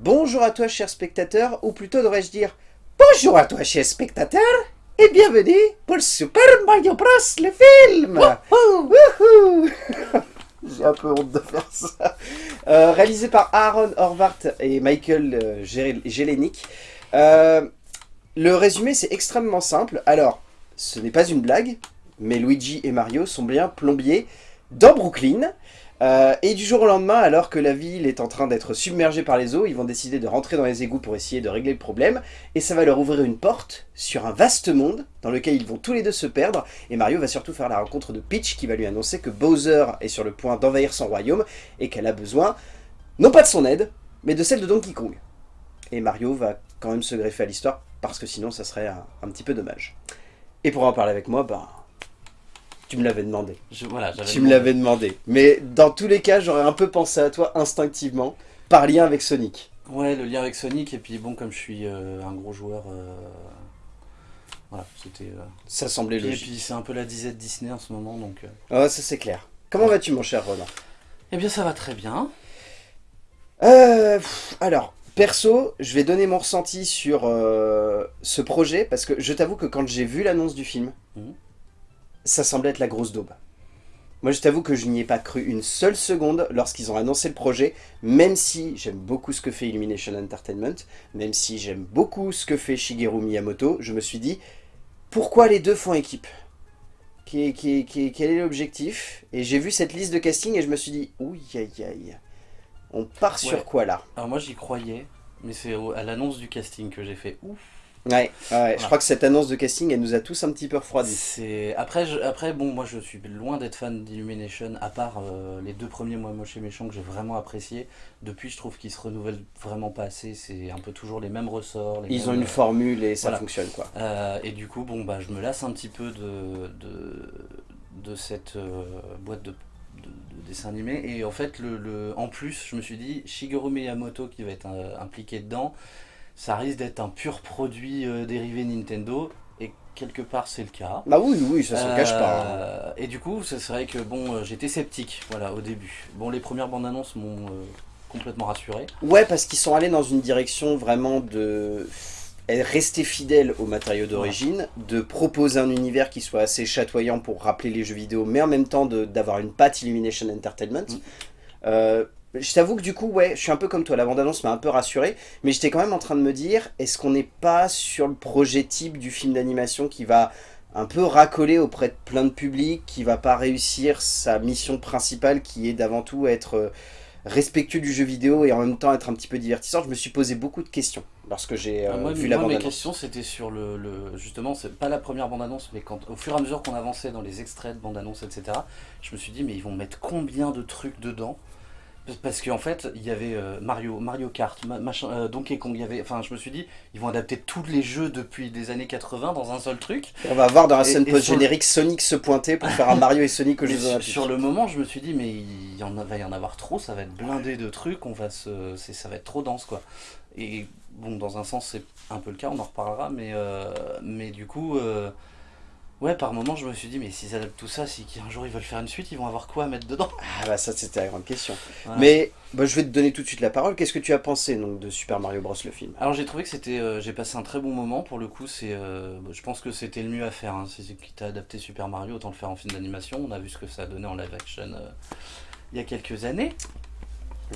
Bonjour à toi, cher spectateur, ou plutôt devrais-je dire Bonjour à toi, cher spectateur, et bienvenue pour Super Mario Bros. le film Wouhou J'ai un peu honte de faire ça. Euh, réalisé par Aaron Horvath et Michael euh, Jelenic. Euh, le résumé, c'est extrêmement simple. Alors, ce n'est pas une blague, mais Luigi et Mario sont bien plombiers dans Brooklyn. Euh, et du jour au lendemain, alors que la ville est en train d'être submergée par les eaux, ils vont décider de rentrer dans les égouts pour essayer de régler le problème. Et ça va leur ouvrir une porte sur un vaste monde dans lequel ils vont tous les deux se perdre. Et Mario va surtout faire la rencontre de Peach qui va lui annoncer que Bowser est sur le point d'envahir son royaume et qu'elle a besoin, non pas de son aide, mais de celle de Donkey Kong. Et Mario va quand même se greffer à l'histoire parce que sinon ça serait un, petit peu dommage. Et pour en parler avec moi, bah, tu me l'avais demandé. voilà, tu me l'avais demandé. Mais dans tous les cas, j'aurais un peu pensé à toi instinctivement, par lien avec Sonic. Ouais, le lien avec Sonic, et puis bon, comme je suis euh, un gros joueur, euh, voilà, c'était... Euh, ça semblait logique. Et puis c'est un peu la disette Disney en ce moment, donc... Ah, ça c'est clair. Comment vas-tu mon cher Roland Eh bien ça va très bien. alors, perso, je vais donner mon ressenti sur ce projet, parce que je t'avoue que quand j'ai vu l'annonce du film... Mmh ça semblait être la grosse daube. Moi, je t'avoue que je n'y ai pas cru une seule seconde lorsqu'ils ont annoncé le projet, même si j'aime beaucoup ce que fait Illumination Entertainment, même si j'aime beaucoup ce que fait Shigeru Miyamoto, je me suis dit, pourquoi les deux font équipe? Quel est l'objectif? Et j'ai vu cette liste de casting et je me suis dit, ouïe aïe aïe, on part sur quoi là? Alors moi j'y croyais, mais c'est à l'annonce du casting que j'ai fait. Ouf Ouais, je crois que cette annonce de casting, elle nous a tous un petit peu refroidis. Après, après, bon, moi je suis loin d'être fan d'Illumination, à part euh, les deux premiers Moi Moche et Méchant que j'ai vraiment apprécié. Depuis, je trouve qu'ils se renouvellent vraiment pas assez, c'est un peu toujours les mêmes ressorts. Ils ont une formule et ça fonctionne quoi. Euh, et du coup, bon, bah, je me lasse un petit peu de, de, cette euh, boîte de, dessin animé. Et en fait, le, en plus, je me suis dit, Shigeru Miyamoto qui va être impliqué dedans, ça risque d'être un pur produit euh, dérivé Nintendo, et quelque part c'est le cas. Bah oui, oui, ça se cache pas. Hein. Euh, et du coup, c'est vrai que bon, euh, j'étais sceptique, voilà, au début. Bon, les premières bandes annonces m'ont complètement rassuré. Ouais, parce qu'ils sont allés dans une direction vraiment de rester fidèle au matériau d'origine, de proposer un univers qui soit assez chatoyant pour rappeler les jeux vidéo, mais en même temps d'avoir une patte Illumination Entertainment. Mm. Je t'avoue que du coup, ouais, je suis un peu comme toi, la bande-annonce m'a un peu rassuré, mais j'étais quand même en train de me dire, est-ce qu'on n'est pas sur le projet type du film d'animation qui va un peu racoler auprès de plein de publics, qui va pas réussir sa mission principale qui est d'avant tout être euh, respectueux du jeu vidéo et en même temps être un petit peu divertissant. Je me suis posé beaucoup de questions lorsque j'ai euh, ah, vu la bande-annonce. Mes questions c'était sur le, justement, c'est pas la première bande-annonce, mais quand au fur et à mesure qu'on avançait dans les extraits de bande-annonce, etc., je me suis dit, mais ils vont mettre combien de trucs dedans? Parce qu'en fait, il y avait euh, Mario, Mario Kart, machin, euh, Donkey Kong, il y avait, enfin je me suis dit, ils vont adapter tous les jeux depuis les années 80 dans un seul truc. On va voir dans la scène post-générique Sonic se pointer pour faire un Mario et Sonic aux Jeux Olympiques. Sur le moment, je me suis dit, mais il y en va y en avoir trop, ça va être blindé de trucs, on va se, ça va être trop dense quoi. Et bon, dans un sens, c'est un peu le cas, on en reparlera, mais, euh, mais du coup... Ouais, par moment, je me suis dit, mais s'ils adaptent tout ça, si un jour ils veulent faire une suite, ils vont avoir quoi à mettre dedans? Ah bah ça, c'était la grande question. Mais bah, je vais te donner tout de suite la parole. Qu'est-ce que tu as pensé donc, de Super Mario Bros. le film? Alors j'ai trouvé que c'était... Euh, j'ai passé un très bon moment, pour le coup, c'est... Euh, je pense que c'était le mieux à faire. Hein. Si tu as adapté Super Mario, autant le faire en film d'animation. On a vu ce que ça a donné en live action euh, il y a quelques années.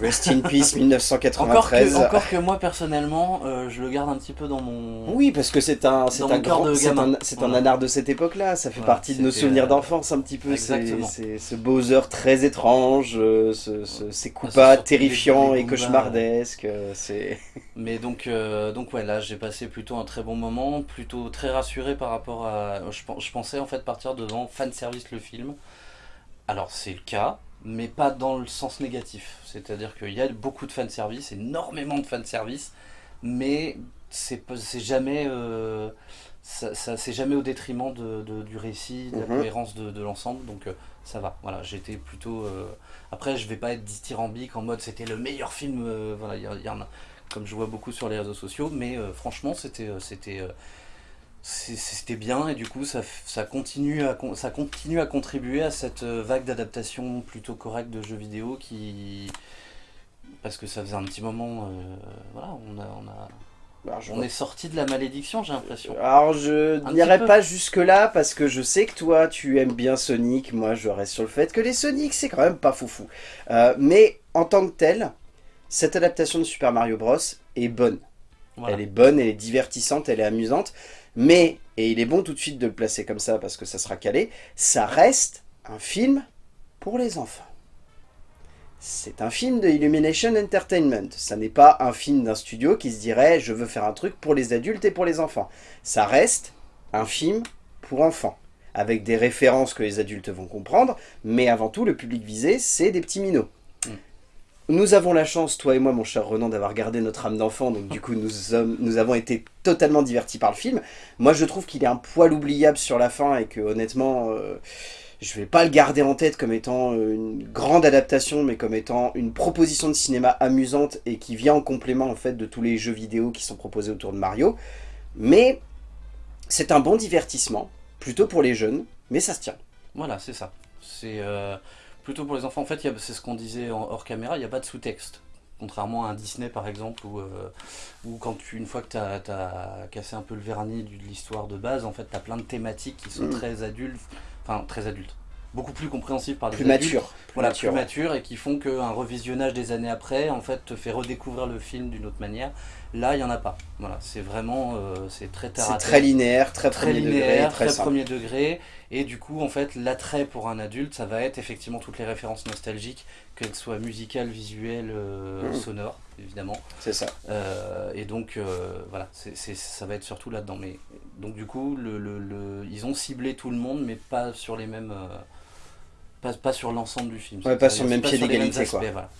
Rest in peace 1993. Encore que, moi personnellement, euh, je le garde un petit peu dans mon. Oui, parce que c'est un, c'est un grand, c'est un, c'est un anard de cette époque-là. Ça fait partie de nos souvenirs euh, d'enfance un petit peu. C'est ce Bowser très étrange, euh, ce, ces Koopas terrifiants et cauchemardesques. C'est. Mais donc, donc ouais, là j'ai passé plutôt un très bon moment, plutôt très rassuré par rapport à. Je, je pensais en fait partir devant fan service le film. Alors c'est le cas mais pas dans le sens négatif. C'est-à-dire qu'il y a beaucoup de fanservice, énormément de fanservice, mais c'est jamais, euh, ça, jamais au détriment de, du récit, de la mhm. cohérence de, l'ensemble, donc euh, ça va. Voilà, j'étais plutôt... Euh, après, je vais pas être dithyrambique en mode c'était le meilleur film, voilà, il y, en a, comme je vois beaucoup sur les réseaux sociaux, mais franchement, c'était... c'était c'était bien et du coup ça, ça, continue à, ça continue à contribuer à cette euh, vague d'adaptation plutôt correcte de jeux vidéo qui, parce que ça faisait un petit moment, euh, voilà, on a, on a, Alors, je on est sorti de la malédiction, j'ai l'impression. Alors je n'irai pas jusque là parce que je sais que toi tu aimes bien Sonic, moi je reste sur le fait que les Sonic c'est quand même pas foufou. Euh, mais en tant que tel, cette adaptation de Super Mario Bros est bonne. Voilà. Elle est bonne, elle est divertissante, elle est amusante, mais, et il est bon tout de suite de le placer comme ça parce que ça sera calé, ça reste un film pour les enfants. C'est un film de Illumination Entertainment. Ça n'est pas un film d'un studio qui se dirait je veux faire un truc pour les adultes et pour les enfants. Ça reste un film pour enfants, avec des références que les adultes vont comprendre, mais avant tout le public visé c'est des petits minots. Nous avons la chance, toi et moi mon cher Renan, d'avoir gardé notre âme d'enfant, donc du coup nous avons été totalement divertis par le film. Moi je trouve qu'il est un poil oubliable sur la fin et que honnêtement... euh, je vais pas le garder en tête comme étant euh, une grande adaptation, mais comme étant une proposition de cinéma amusante et qui vient en complément en fait de tous les jeux vidéo qui sont proposés autour de Mario. Mais c'est un bon divertissement, plutôt pour les jeunes, mais ça se tient. Voilà, c'est ça. C'est euh, plutôt pour les enfants. En fait, c'est ce qu'on disait en- hors caméra, il n'y a pas de sous-texte. Contrairement à un Disney par exemple, où, euh, où quand tu, une fois que tu as, cassé un peu le vernis de l'histoire de base, en fait, tu as plein de thématiques qui sont Mm. très adultes, enfin très adultes, beaucoup plus compréhensibles par les Plus adultes. mature. Plus Voilà, mature. plus mature et qui font qu'un revisionnage des années après, en fait, te fait redécouvrir le film d'une autre manière. Là, il n'y en a pas. Voilà, c'est vraiment, euh, c'est très C'est très linéaire, très, très premier linéaire, degré, très, très premier degré, et du coup, en fait, l'attrait pour un adulte, ça va être effectivement toutes les références nostalgiques, qu'elles soient musicales, visuelles, euh, Mhm. sonores, évidemment. C'est ça. Euh, et donc, voilà, c'est c'est- ça va être surtout là-dedans. Mais donc, du coup, le, le- le- ils ont ciblé tout le monde, mais pas sur les mêmes. Pas, pas sur l'ensemble du film. Ouais, pas sur le même pied d'égalité, voilà.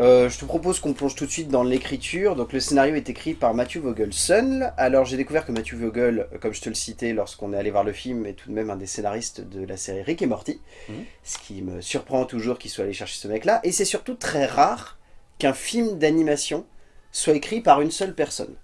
Euh, je te propose qu'on plonge tout de suite dans l'écriture. Donc le scénario est écrit par Matthew Vogelson. Alors j'ai découvert que Matthew Vogel, euh, comme je te le citais lorsqu'on est allé voir le film, est tout de même un des scénaristes de la série Rick et Morty. Mhm. Ce qui me surprend toujours qu'il soit allé chercher ce mec-là. Et c'est surtout très rare qu'un film d'animation soit écrit par une seule personne.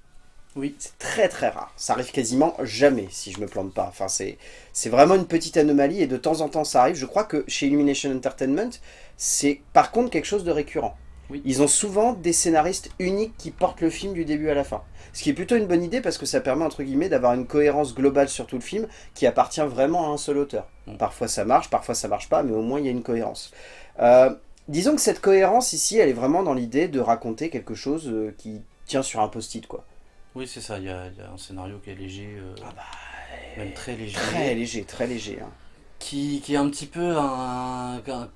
Oui. C'est très très rare. Ça arrive quasiment jamais si je me plante pas. Enfin, c'est vraiment une petite anomalie et de temps en temps ça arrive. Je crois que chez Illumination Entertainment, c'est par contre quelque chose de récurrent. Oui. Ils ont souvent des scénaristes uniques qui portent le film du début à la fin. Ce qui est plutôt une bonne idée parce que ça permet entre guillemets d'avoir une cohérence globale sur tout le film qui appartient vraiment à un seul auteur. Mm. Parfois ça marche, parfois ça marche pas, mais au moins il y a une cohérence. Euh, disons que cette cohérence ici, elle est vraiment dans l'idée de raconter quelque chose euh, qui tient sur un post-it quoi. Oui, c'est ça. Il y, a il y a un scénario qui est léger, euh, Ah bah, même très léger. Très léger, très léger. hein. qui, qui est un petit peu un, un,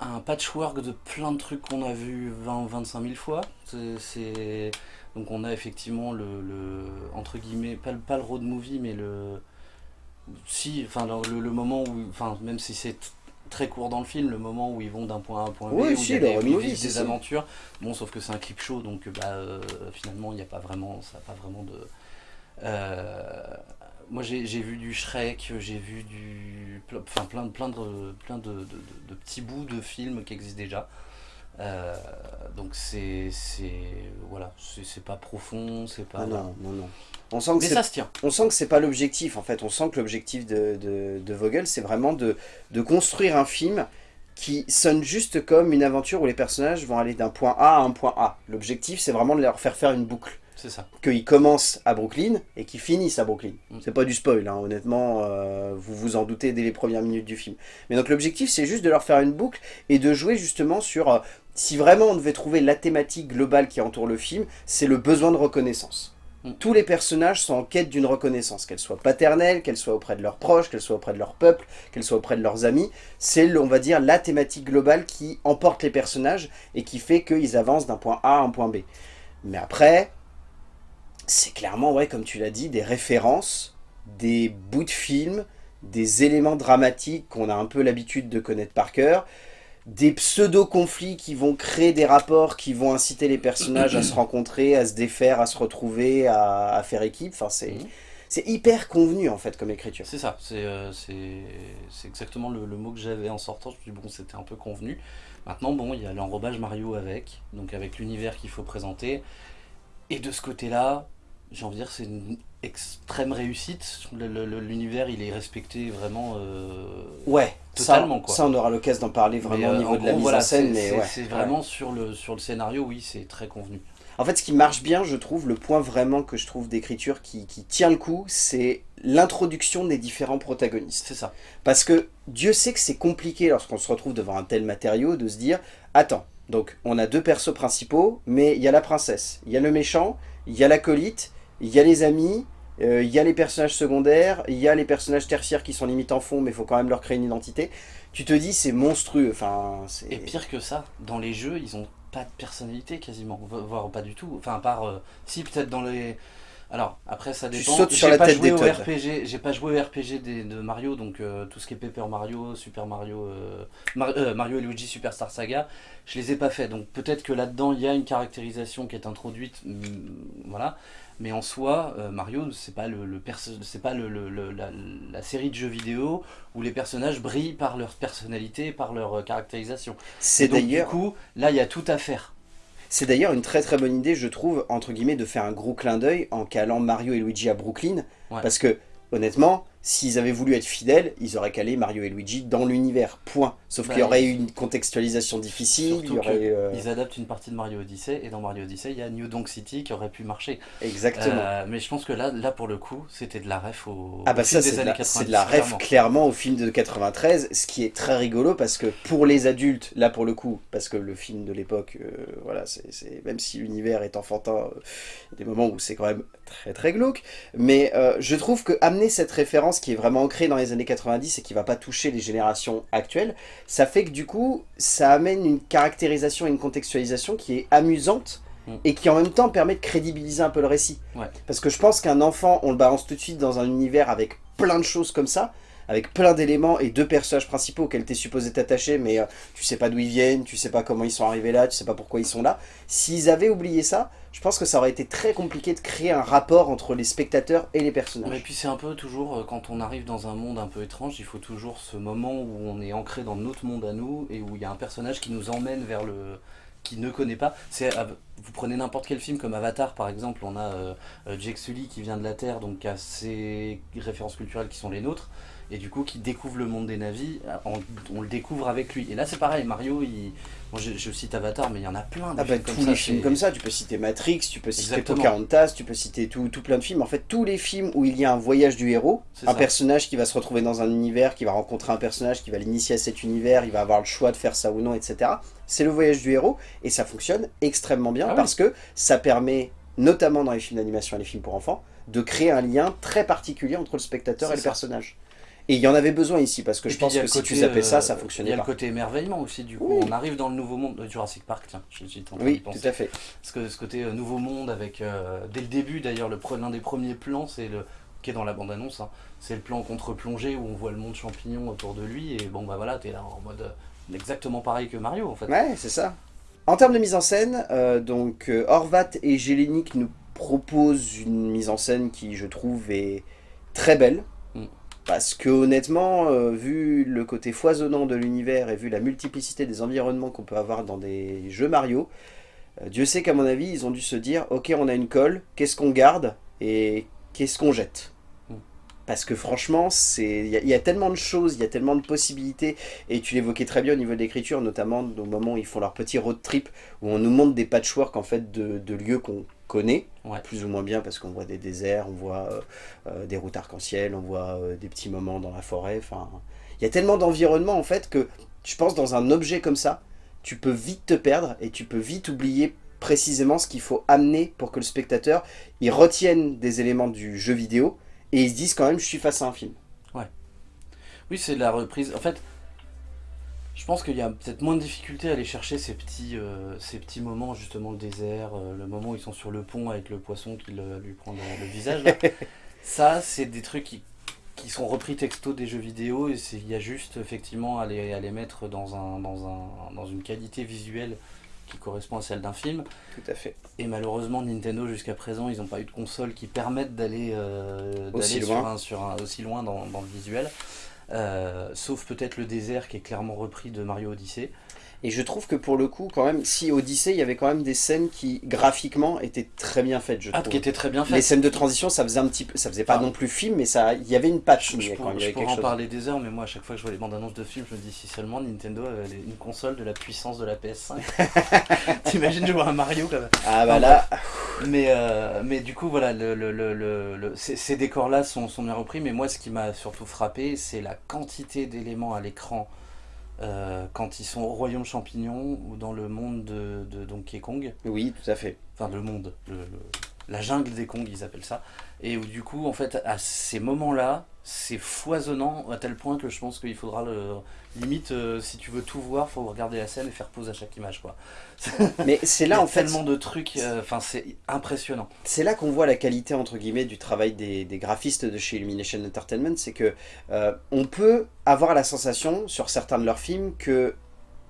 un patchwork de plein de trucs qu'on a vu 20 ou 25 000 fois. C'est- donc on a effectivement le, le entre guillemets pas le, pas le road movie mais le si enfin le, le moment où enfin même si c'est très court dans le film le moment où ils vont d'un point A à un point B Oui, où si, il y a des, où ils vivent des aventures bon sauf que c'est un clip show donc bah euh, finalement il n'y a pas vraiment ça pas vraiment de euh, moi j'ai j'ai vu du Shrek, j'ai vu du enfin plein plein de plein de, de- de- de petits bouts de films qui existent déjà. Euh, donc c'est c'est voilà, c'est pas profond, c'est pas non, non, non. On sent que mais ça se tient. on sent que c'est pas l'objectif en fait. On sent que l'objectif de, de, de Vogel, c'est vraiment de, de construire un film qui sonne juste comme une aventure où les personnages vont aller d'un point A à un point A. L'objectif, c'est vraiment de leur faire faire une boucle. C'est ça. Qu'ils commencent à Brooklyn et qu'ils finissent à Brooklyn. Mm. C'est pas du spoil, hein, honnêtement, euh, vous vous en doutez dès les premières minutes du film. Mais donc l'objectif, c'est juste de leur faire une boucle et de jouer justement sur... euh, si vraiment on devait trouver la thématique globale qui entoure le film, c'est le besoin de reconnaissance. Mm. Tous les personnages sont en quête d'une reconnaissance, qu'elle soit paternelle, qu'elle soit auprès de leurs proches, qu'elle soit auprès de leur peuple, qu'elle soit auprès de leurs amis. C'est, on va dire, la thématique globale qui emporte les personnages et qui fait qu'ils avancent d'un point A à un point B. Mais après, c'est clairement, ouais, comme tu l'as dit, des références, des bouts de films, des éléments dramatiques qu'on a un peu l'habitude de connaître par cœur, des pseudo-conflits qui vont créer des rapports, qui vont inciter les personnages à se rencontrer, à se défaire, à se retrouver, à, à faire équipe. Enfin, c'est Mhm. c'est hyper convenu en fait comme écriture. C'est ça, c'est euh, exactement le, le mot que j'avais en sortant. Je me suis dit, bon, c'était un peu convenu. Maintenant, bon, il y a l'enrobage Mario avec, donc avec l'univers qu'il faut présenter. Et de ce côté-là, j'ai envie de dire, c'est une extrême réussite. L'univers, il est respecté vraiment euh, Ouais, totalement. ça, quoi. ça on aura l'occasion d'en parler vraiment euh, au niveau en de la mise voilà, en scène. c'est- mais c'est ouais, c'est ouais. vraiment sur, le, sur le scénario, oui, c'est très convenu. En fait, ce qui marche bien, je trouve, le point vraiment que je trouve d'écriture qui, qui tient le coup, c'est l'introduction des différents protagonistes. C'est ça. Parce que Dieu sait que c'est compliqué lorsqu'on se retrouve devant un tel matériau de se dire Attends, donc on a deux persos principaux, mais il y a la princesse, il y a le méchant, il y a l'acolyte, il y a les amis, euh, il y a les personnages secondaires, il y a les personnages tertiaires qui sont limite en fond, mais il faut quand même leur créer une identité. Tu te dis, c'est monstrueux. Enfin, c'est- Et pire que ça, dans les jeux, ils ont pas de personnalité quasiment, vo- voire pas du tout. Enfin, à part. euh, si, peut-être dans les. Alors, après, ça Tu dépend. sautes sur la pas tête joué des au. RPG, J'ai pas joué au RPG des- de Mario, donc euh, tout ce qui est Paper Mario, Super Mario, euh, Mar- euh, Mario et Luigi Superstar Saga, je les ai pas fait. Donc peut-être que là-dedans, il y a une caractérisation qui est introduite, hum, voilà. Mais en soi, euh, Mario, c'est pas le, le perso- c'est pas le, le- le- la, la série de jeux vidéo où les personnages brillent par leur personnalité, par leur euh, caractérisation. c'est Et donc, Du d'ailleurs coup, là, il y a tout à faire. C'est d'ailleurs une très très bonne idée, je trouve, entre guillemets, de faire un gros clin d'œil en calant Mario et Luigi à Brooklyn. Ouais. Parce que, honnêtement, s'ils avaient voulu être fidèles, ils auraient calé Mario et Luigi dans l'univers. Point. Sauf Bah, qu'il y aurait ils- eu une contextualisation difficile, il y Surtout aurait. euh, Ils adaptent une partie de Mario Odyssey, et dans Mario Odyssey, il y a New Donk City qui aurait pu marcher. Exactement. Euh, mais je pense que là, là pour le coup, c'était de la ref au, Ah au bah film des c'est de, années la- 90. c'est de la ref clairement. clairement au film de 93, ce qui est très rigolo parce que pour les adultes, là pour le coup, parce que le film de l'époque, euh, voilà, c'est même si l'univers est enfantin, il y a des moments où c'est quand même très très glauque, mais je trouve que amener cette référence qui est vraiment ancrée dans les années 90 et qui va pas toucher les générations actuelles, ça fait que du coup, ça amène une caractérisation et une contextualisation qui est amusante Mm. et qui en même temps permet de crédibiliser un peu le récit. Ouais. Parce que je pense qu'un enfant, on le balance tout de suite dans un univers avec plein de choses comme ça, avec plein d'éléments et deux personnages principaux auxquels tu es supposé t'attacher, mais euh, tu sais pas d'où ils viennent, tu sais pas comment ils sont arrivés là, tu sais pas pourquoi ils sont là. S'ils avaient oublié ça, je pense que ça aurait été très compliqué de créer un rapport entre les spectateurs et les personnages. Et puis c'est un peu toujours, euh, quand on arrive dans un monde un peu étrange, il faut toujours ce moment où on est ancré dans notre monde à nous et où il y a un personnage qui nous emmène vers le qui ne connaît pas. Euh, vous prenez n'importe quel film comme Avatar par exemple, on a euh, Jake Sully qui vient de la Terre, donc qui a ses références culturelles qui sont les nôtres et du coup qui découvre le monde des navis, euh, on, on le découvre avec lui. Et là c'est pareil, Mario, il, bon, je, je cite Avatar, mais il y en a plein. de Ah bah, films tous ça, les films comme ça, tu peux citer Matrix, tu peux citer Exactement. Pocahontas, tu peux citer tout, tout plein de films. En fait, tous les films où il y a un voyage du héros, un ça. personnage qui va se retrouver dans un univers, qui va rencontrer un personnage, qui va l'initier à cet univers, il va avoir le choix de faire ça ou non, etc. C'est le voyage du héros, et ça fonctionne extrêmement bien Ah oui. parce que ça permet, notamment dans les films d'animation et les films pour enfants, de créer un lien très particulier entre le spectateur et le personnage. Et il y en avait besoin ici, parce que Et je pense que le si tu côté, zappais ça, euh, ça Il y fonctionnait a le pas. côté émerveillement aussi, du coup. Oui. On arrive dans le nouveau monde de Jurassic Park, tiens, je j'étais en train Oui, penser. tout à fait. Parce que ce côté euh, nouveau monde avec, euh, dès le début d'ailleurs, l'un des premiers plans, c'est le qui est dans la bande-annonce, hein, c'est le plan contre-plongée où on voit le monde champignon autour de lui, et bon bah voilà, t'es là en mode euh, exactement pareil que Mario en fait. Ouais, c'est ça. En termes de mise en scène, euh, donc Horvat et Gélénic nous proposent une mise en scène qui, je trouve, est très belle. Parce que honnêtement, euh, vu le côté foisonnant de l'univers et vu la multiplicité des environnements qu'on peut avoir dans des jeux Mario, euh, Dieu sait qu'à mon avis, ils ont dû se dire, ok, on a une colle, qu'est-ce qu'on garde et qu'est-ce qu'on jette Mm. parce que franchement, c'est il y, a- il y a tellement de choses, il y a tellement de possibilités, et tu l'évoquais très bien au niveau de l'écriture, notamment au moment où ils font leur petit road trip, où on nous montre des patchwork en fait de, de lieux qu'on connaît, Ouais. plus ou moins bien, parce qu'on voit des déserts, on voit euh, euh, des routes arc-en-ciel, on voit euh, des petits moments dans la forêt, enfin... Il y a tellement d'environnements en fait que je pense dans un objet comme ça, tu peux vite te perdre et tu peux vite oublier précisément ce qu'il faut amener pour que le spectateur il retienne des éléments du jeu vidéo et ils se disent quand même je suis face à un film. Oui, c'est la reprise. En fait, je pense qu'il y a peut-être moins de difficulté à aller chercher ces petits, euh, ces petits moments, justement, le désert, euh, le moment où ils sont sur le pont avec le poisson qui le- lui prend le, le visage. là. Ça, c'est des trucs qui, qui sont repris texto des jeux vidéo et il y a juste, effectivement, à les, à les mettre dans, un, dans, un, dans une qualité visuelle qui correspond à celle d'un film. Tout à fait. Et malheureusement, Nintendo, jusqu'à présent, ils n'ont pas eu de console qui permettent d'aller euh, sur loin. un, sur un, aussi loin dans, dans le visuel. Euh, sauf peut-être le désert qui est clairement repris de Mario Odyssey. Et je trouve que pour le coup, quand même, si Odyssey, il y avait quand même des scènes qui, graphiquement, étaient très bien faites, je Ah, trouve. qui était très bien fait. Les scènes de transition, ça faisait un petit peu, ça faisait pas Enfin, non plus film, mais ça, il y avait une patch, Je, je pourrais, je en chose. parler des heures, mais moi à chaque fois que je vois les bandes annonces de films, je me dis si seulement Nintendo avait une console de la puissance de la PS5. T'imagines jouer à un Mario comme Ah bah là, Mais, euh, mais du coup, voilà, le, le- le- le- le- ces, ces décors-là sont, sont bien repris, mais moi ce qui m'a surtout frappé, c'est la quantité d'éléments à l'écran euh, quand ils sont au royaume champignon ou dans le monde de, de Donkey Kong. oui, tout à fait. enfin le monde, le- le- la jungle des Kong, ils appellent ça. Et où du coup, en fait, à ces moments-là, c'est foisonnant à tel point que je pense qu'il faudra le. Limite, euh, si tu veux tout voir, faut regarder la scène et faire pause à chaque image, quoi. Mais c'est là en fait, tellement de trucs, euh, enfin, c'est impressionnant. c'est là qu'on voit la qualité entre guillemets du travail des, des graphistes de chez Illumination Entertainment, c'est que euh, on peut avoir la sensation sur certains de leurs films que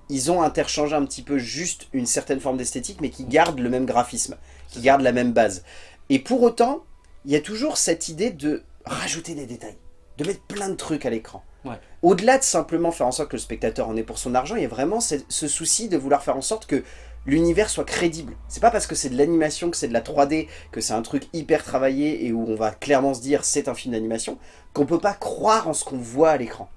ils ont interchangé un petit peu juste une certaine forme d'esthétique, mais qui gardent le même graphisme, qui gardent la même base. Et pour autant, il y a toujours cette idée de rajouter des détails, de mettre plein de trucs à l'écran. Ouais. Au-delà de simplement faire en sorte que le spectateur en ait pour son argent, il y a vraiment ce, ce souci de vouloir faire en sorte que l'univers soit crédible. C'est pas parce que c'est de l'animation, que c'est de la 3D, que c'est un truc hyper travaillé et où on va clairement se dire c'est un film d'animation, qu'on peut pas croire en ce qu'on voit à l'écran.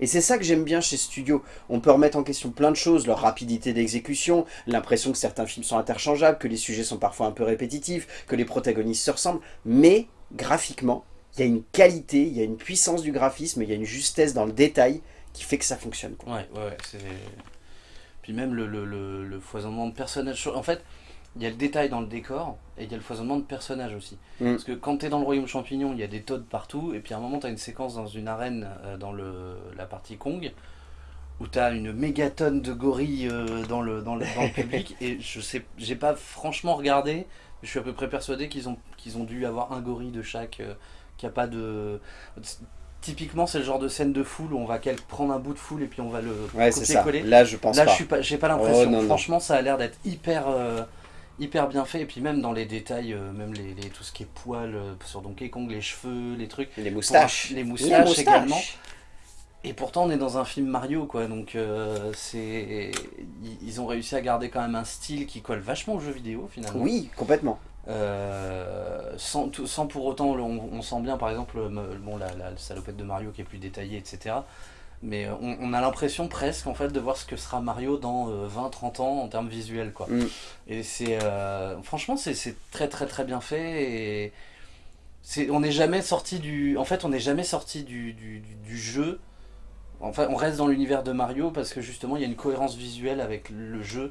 Et c'est ça que j'aime bien chez Studio. On peut remettre en question plein de choses, leur rapidité d'exécution, l'impression que certains films sont interchangeables, que les sujets sont parfois un peu répétitifs, que les protagonistes se ressemblent, mais graphiquement, il y a une qualité, il y a une puissance du graphisme, il y a une justesse dans le détail qui fait que ça fonctionne. Ouais, ouais, ouais. Puis même le foisonnement de personnages. En fait, il y a le détail dans le décor et il y a le foisonnement de personnages aussi. Mm. Parce que quand t'es dans le royaume champignon, il y a des Toads partout, et puis à un moment, t'as une séquence dans une arène euh, dans le, la partie Kong où t'as une mégatonne de gorilles euh, dans, le, dans, le, dans le public, et je sais, j'ai pas franchement regardé, mais je suis à peu près persuadé qu'ils ont, qu'ils ont dû avoir un gorille de chaque, euh, qu'il a pas de. Typiquement, c'est le genre de scène de foule où on va prendre un bout de foule et puis on va le Ouais, copier-coller. Là, je pense Là, pas. pas, j'ai pas l'impression. Oh, non. Franchement, ça a l'air d'être hyper, euh, hyper bien fait. Et puis même dans les détails, euh, même les, les- tout ce qui est poils euh, sur Donkey Kong, les cheveux, les trucs. Les moustaches. Les Les moustaches également. Et pourtant, on est dans un film Mario, quoi. Donc, euh, c'est, ils- ont réussi à garder quand même un style qui colle vachement au jeu vidéo finalement. Oui, complètement. Sans, sans pour autant, on, on sent bien par exemple me- bon, la, la salopette de Mario qui est plus détaillée, etc. Mais euh, on, on a l'impression presque en fait de voir ce que sera Mario dans 20-30 ans en termes visuels. Quoi. Mm. Et c'est euh, franchement c'est très très très bien fait et c'est on n'est jamais sorti du en fait on n'est jamais sorti du, du, du- du jeu. Enfin on reste dans l'univers de Mario parce que justement il y a une cohérence visuelle avec le jeu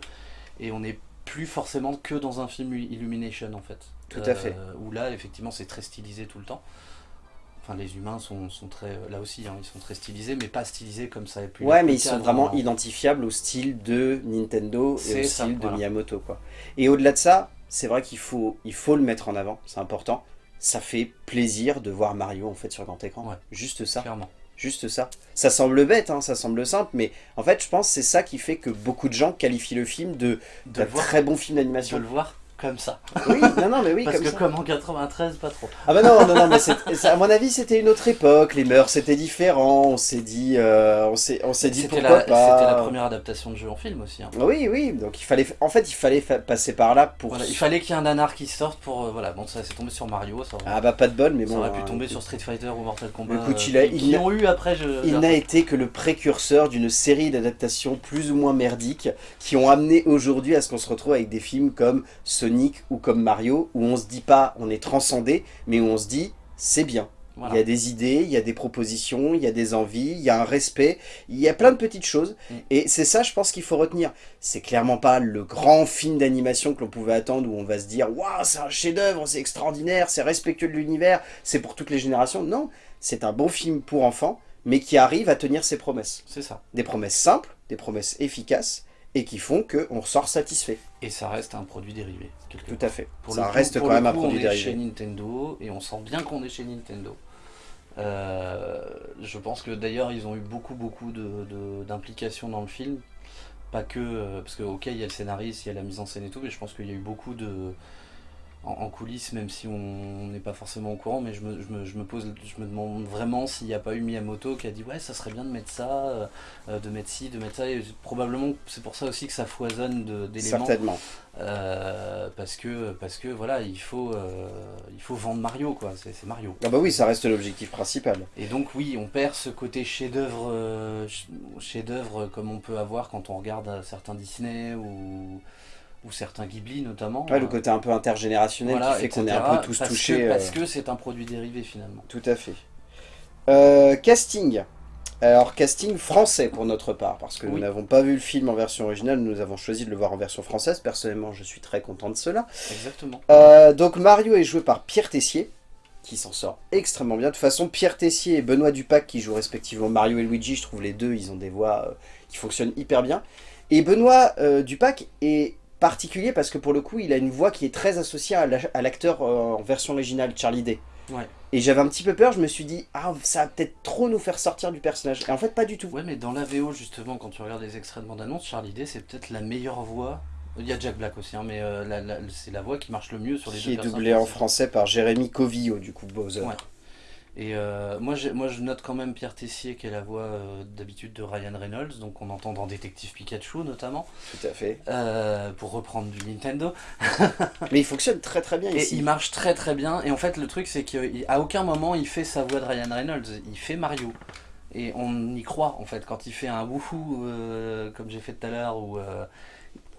et on n'est plus forcément que dans un film Illumination en fait. Tout à fait. Où là effectivement c'est très stylisé tout le temps. Enfin les humains sont, sont très là aussi hein, ils sont très stylisés mais pas stylisés comme ça pu Ouais, mais ils sont vraiment identifiables au style de Nintendo et au ça, style de. Miyamoto. Quoi. Et au-delà de ça, c'est vrai qu'il faut, il faut le mettre en avant, c'est important. Ça fait plaisir de voir Mario en fait sur grand écran. Ouais. Juste ça. clairement. Juste ça. Ça semble bête, hein, ça semble simple, mais en fait, je pense que c'est ça qui fait que beaucoup de gens qualifient le film de De voir très bon film de d'animation. le voir comme ça. Oui, non, non, mais oui, Parce comme que ça. comme en 93 pas trop. Ah bah non, non, non, mais à mon avis, c'était une autre époque, les mœurs étaient différents, on s'est dit, euh, on s'est s'est dit C'était pourquoi la, pas. c'était la première adaptation de jeu en film aussi. hein. Oui, oui, donc il fallait, en fait, il fallait fa- passer par là pour... Voilà, il fallait qu'il y ait un nanar qui sorte pour euh, voilà bon ça c'est tombé sur Mario ça aurait, Ah bah pas de bol, mais ça bon... aurait pu hein, tomber écoute, sur Street Fighter ou Mortal Kombat Écoute, euh, il a- qui, il qui a- ont eu après je Il n'a été que le précurseur d'une série d'adaptations plus ou moins merdiques qui ont amené aujourd'hui à ce qu'on se retrouve avec des films comme Sonic ou comme Mario, où on se dit pas on est transcendé, mais où on se dit c'est bien. voilà. Il y a des idées, il y a des propositions, il y a des envies, il y a un respect, il y a plein de petites choses. Mm. Et c'est ça, je pense qu'il faut retenir. C'est clairement pas le grand film d'animation que l'on pouvait attendre où on va se dire Waouh, c'est un chef-d'œuvre, c'est extraordinaire, c'est respectueux de l'univers, c'est pour toutes les générations. Non, c'est un bon film pour enfants, mais qui arrive à tenir ses promesses. c'est ça Des promesses simples, des promesses efficaces, et qui font qu'on ressort satisfait. et ça reste un produit dérivé Tout à fait. Pour ça coup- reste pour quand même un produit on est dérivé. chez Nintendo et on sent bien qu'on est chez Nintendo. Euh, je pense que d'ailleurs ils ont eu beaucoup beaucoup de- de- d'implications dans le film. Pas que. euh, parce que ok il y a le scénariste, il y a la mise en scène et tout, mais je pense qu'il y a eu beaucoup de. En, coulisses, même si on n'est pas forcément au courant, mais je me, je me, je me pose, je me demande vraiment s'il n'y a pas eu Miyamoto qui a dit ouais ça serait bien de mettre ça, euh, euh, de mettre ci, de mettre ça, et probablement c'est pour ça aussi que ça foisonne d'éléments. Certainement. Euh, parce que parce que voilà il faut il faut vendre Mario quoi c'est Mario ah bah oui ça reste l'objectif principal et donc oui on perd ce côté chef d'œuvre chef d'œuvre comme on peut avoir quand on regarde certains Disney ou ou certains Ghibli notamment. Ouais, le euh, côté un peu intergénérationnel qui fait qu'on est un peu tous touchés. parce euh, que c'est un produit dérivé finalement. Tout à fait. Euh, casting. Alors, casting français pour notre part, parce que nous n'avons pas vu le film en version originale, nous avons choisi de le voir en version française. Personnellement, je suis très content de cela. Exactement. donc, Mario est joué par Pierre Tessier, qui s'en sort extrêmement bien. De toute façon, Pierre Tessier et Benoît Dupac, qui jouent respectivement Mario et Luigi, je trouve les deux, ils ont des voix qui fonctionnent hyper bien. Et Benoît Dupac est particulier parce que pour le coup, il a une voix qui est très associée à l'acteur euh, en version originale, Charlie Day. Et j'avais un petit peu peur, je me suis dit, ah, ça va peut-être trop nous faire sortir du personnage. Et en fait, pas du tout. Ouais, mais dans la VO, justement, quand tu regardes les extraits de bande-annonce, Charlie Day, c'est peut-être la meilleure voix. Il y a Jack Black aussi, hein, mais euh, c'est la voix qui marche le mieux sur les qui deux Qui est doublé en français par Jérémy Covillo, du coup, Bowser. Et euh, moi, moi, je note quand même Pierre Tessier, qui est la voix euh, d'habitude de Ryan Reynolds, donc on entend dans Détective Pikachu notamment. Tout à fait. Euh, pour reprendre du Nintendo. Mais il fonctionne très très bien et il marche très très bien. Et en fait, le truc, c'est qu'à aucun moment il fait sa voix de Ryan Reynolds, il fait Mario. Et on y croit en fait, quand il fait un wouhou, comme j'ai fait tout à l'heure, ou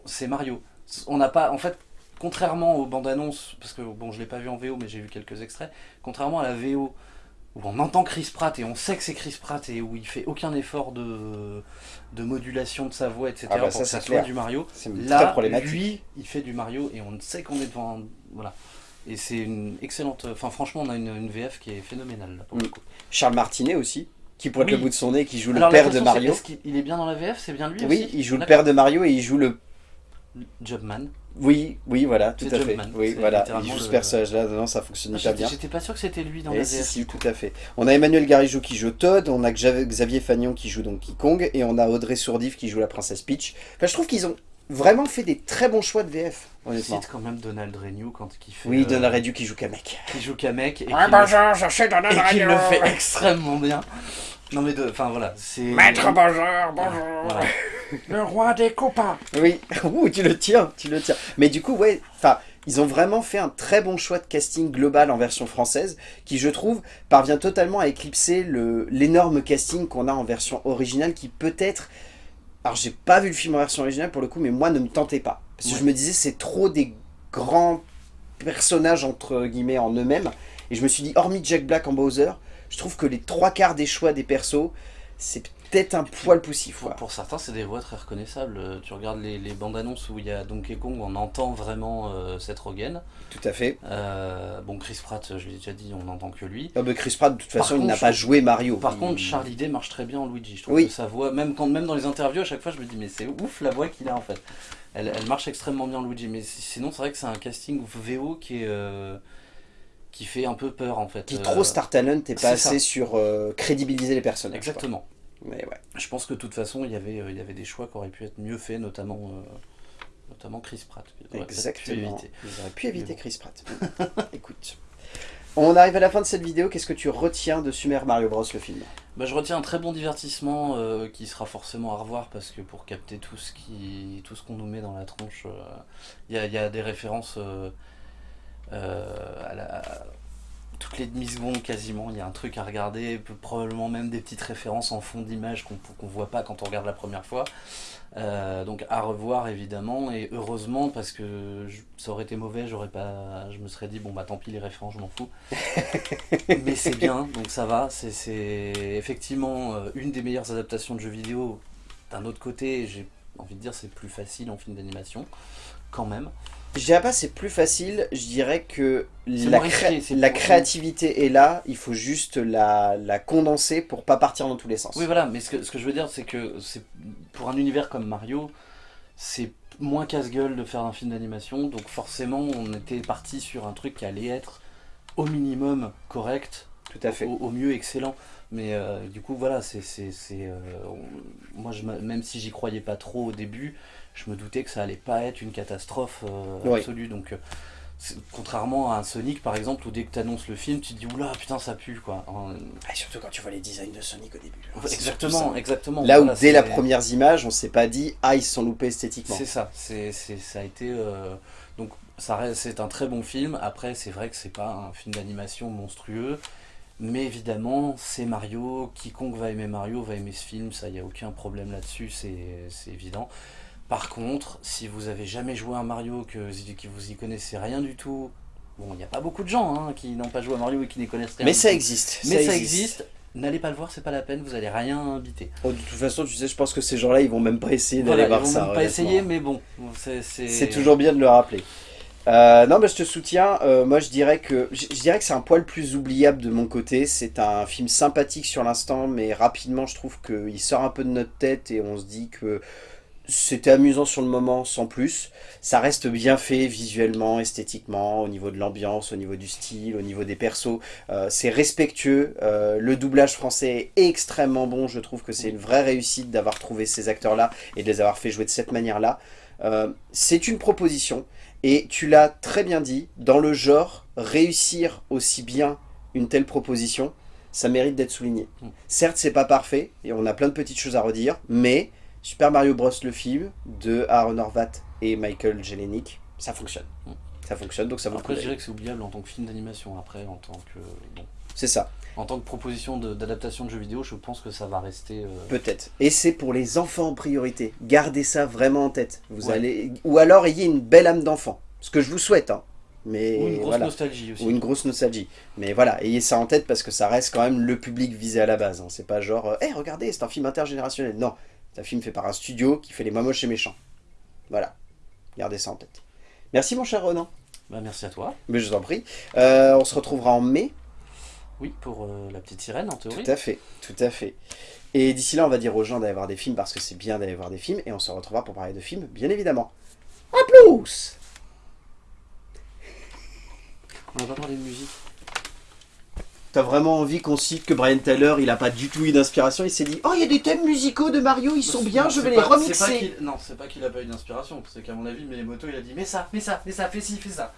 c'est Mario. On n'a pas, en fait, contrairement aux bandes annonces, parce que bon, je l'ai pas vu en VO, mais j'ai vu quelques extraits, contrairement à la VO où on entend Chris Pratt et on sait que c'est Chris Pratt et où il fait aucun effort de, de modulation de sa voix, etc. Ah bah pour ça, que ça soit du Mario. Là, lui, il fait du Mario et on sait qu'on est devant... Voilà. Et c'est une excellente... Enfin, franchement, on a une, VF qui est phénoménale. pour le mm. coup. Charles Martinet aussi, qui pointe le bout de son nez, qui joue le père de Mario. Est-ce qu'il est bien dans la VF C'est bien lui Oui, il joue le père de Mario et il joue le... Jobman. Oui, oui, voilà, tout à fait. Oui, voilà, il joue ce personnage-là, non, ça fonctionne ah, pas bien. J'étais pas sûr que c'était lui dans la si, si, tout à fait. On a Emmanuel Garijou qui joue Todd, on a Xavier Fagnon qui joue Donkey Kong, et on a Audrey Sourdif qui joue la princesse Peach. Enfin, je trouve qu'ils ont vraiment fait des très bons choix de VF. Honnêtement. cite quand même Donald Renew quand il fait. Oui, Donald Renew qui joue Kamek. Qui joue Kamek. Et ah, bonjour, je suis Donald Renew. Et qui le fait extrêmement bien. Non mais enfin voilà, c'est... Maître bonjour, bonjour Le roi des copains Oui, Ouh, tu le tiens, tu le tiens. Mais du coup, ouais, enfin, ils ont vraiment fait un très bon choix de casting global en version française, qui je trouve parvient totalement à éclipser l'énorme casting qu'on a en version originale, qui peut-être... Alors j'ai pas vu le film en version originale pour le coup, mais moi ne me tentait pas. Parce que je me disais c'est trop des grands personnages entre guillemets en eux-mêmes. Et je me suis dit, hormis Jack Black en Bowser, je trouve que les trois quarts des choix des persos, c'est peut-être un poil poussif. Pour, certains, c'est des voix très reconnaissables. Euh, tu regardes les, bandes annonces où il y a Donkey Kong, on entend vraiment euh, cette Rogen. Tout à fait. Euh, bon, Chris Pratt, je l'ai déjà dit, on n'entend que lui. Ah, Chris Pratt, de toute façon, il n'a pas joué Mario. Par contre, Charlie Day marche très bien en Luigi. Je trouve oui. que sa voix, même, quand, même dans les interviews, à chaque fois, je me dis, mais c'est ouf la voix qu'il a en fait. Elle, elle, marche extrêmement bien Luigi. Mais sinon, c'est vrai que c'est un casting VO qui est qui fait un peu peur en fait. Qui trop Star Talent et pas assez sur euh, crédibiliser les personnages. Exactement. Mais ouais. Je pense que de toute façon, il y avait, euh, il y avait des choix qui auraient pu être mieux faits, notamment, euh, notamment Chris Pratt. Exactement. Ils auraient pu éviter Chris Pratt. Écoute. On arrive à la fin de cette vidéo, qu'est-ce que tu retiens de Super Mario Bros le film? Bah, Je retiens un très bon divertissement qui sera forcément à revoir parce que pour capter tout ce qui, tout ce qu'on nous met dans la tronche, il y, y, a des références euh, à la, toutes les demi-secondes quasiment, il y a un truc à regarder, probablement même des petites références en fond d'image qu'on ne voit pas quand on regarde la première fois. Euh, donc à revoir évidemment, et heureusement parce que ça aurait été mauvais, j'aurais pas, je me serais dit bon bah tant pis les références, je m'en fous. Mais c'est bien, donc ça va, c'est effectivement euh, une des meilleures adaptations de jeux vidéo. D'un autre côté, j'ai envie de dire c'est plus facile en film d'animation, quand même. Je dirais pas c'est plus facile, je dirais que la, la créativité est là, il faut juste la, la, condenser pour pas partir dans tous les sens. Oui voilà, mais ce que, ce que je veux dire c'est que pour un univers comme Mario, c'est moins casse-gueule de faire un film d'animation, donc forcément on était parti sur un truc qui allait être au minimum correct, tout à fait. Au, mieux excellent. Mais euh, du coup voilà, c'est euh, moi je, même si j'y croyais pas trop au début, je me doutais que ça allait pas être une catastrophe euh, absolue. Donc, euh, Contrairement à un Sonic par exemple où dès que tu annonces le film tu te dis oula putain ça pue quoi. En- Ah, surtout quand tu vois les designs de Sonic au début. hein, Exactement, exactement. Là où dès la première image, on s'est pas dit ah ils se sont loupés esthétiquement. C'est ça, c'est, ça a été... euh, donc ça reste, c'est un très bon film, après c'est vrai que c'est pas un film d'animation monstrueux, mais évidemment c'est Mario, quiconque va aimer Mario va aimer ce film, ça y a aucun problème là-dessus, c'est, c'est évident. Par contre, si vous avez jamais joué à Mario, que, que vous y connaissez rien du tout, bon il n'y a pas beaucoup de gens hein, qui n'ont pas joué à Mario et qui n'y connaissent rien Mais ça existe. Mais ça existe, n'allez pas le voir, c'est pas la peine, vous allez rien inviter. Oh, de toute façon, tu sais, je pense que ces gens-là, ils vont même pas essayer Voilà, d'aller ils voir vont ça. même pas essayer, mais bon, c'est... Toujours bien de le rappeler. Euh, non, mais je te soutiens. Euh, moi, je dirais que je, je dirais que c'est un poil plus oubliable de mon côté. C'est un film sympathique sur l'instant, mais rapidement, je trouve qu'il sort un peu de notre tête et on se dit que c'était amusant sur le moment, sans plus. Ça reste bien fait visuellement, esthétiquement, au niveau de l'ambiance, au niveau du style, au niveau des persos. Euh, c'est respectueux. Euh, le doublage français est extrêmement bon. Je trouve que c'est une vraie réussite d'avoir trouvé ces acteurs-là et de les avoir fait jouer de cette manière-là. Euh, c'est une proposition. Et tu l'as très bien dit, dans le genre, réussir aussi bien une telle proposition, ça mérite d'être souligné. Mm. Certes, c'est pas parfait, et on a plein de petites choses à redire, mais Super Mario Bros. le film, de Aaron Horvat et Michael Jelenic, ça fonctionne. Mm. Ça fonctionne, donc ça vaut Après, je dirais que c'est oubliable en tant que film d'animation. Après, en tant que bon, C'est ça, en tant que proposition de- d'adaptation de, jeux vidéo, je pense que ça va rester. euh, peut-être. Et c'est pour les enfants en priorité. Gardez ça vraiment en tête. Vous Ouais. allez... Ou alors ayez une belle âme d'enfant. Ce que je vous souhaite, hein. Mais ou une grosse voilà. nostalgie aussi. ou une grosse nostalgie. Mais voilà, ayez ça en tête parce que ça reste quand même le public visé à la base. hein. C'est pas genre, hé regardez, c'est un film intergénérationnel. Non, c'est un film fait par un studio qui fait les moches et méchants. Voilà, gardez ça en tête. Merci mon cher Ronan, Bah, merci à toi. mais je vous en prie. Euh, on se retrouvera en mai, Oui, pour euh, la petite sirène en théorie. tout à fait, tout à fait. Et d'ici là, on va dire aux gens d'aller voir des films parce que c'est bien d'aller voir des films et on se retrouvera pour parler de films, bien évidemment. A plus On va pas parler de musique. T'as vraiment envie qu'on cite que Brian Tyler, il a pas du tout eu d'inspiration, il s'est dit Oh, il y a des thèmes musicaux de Mario, ils sont bien, Non, je vais les pas- remixer. Non, c'est pas qu'il a pas eu d'inspiration, c'est qu'à mon avis, Miyamoto il a dit mais ça, mais ça, mais ça, fais ci, fais ça.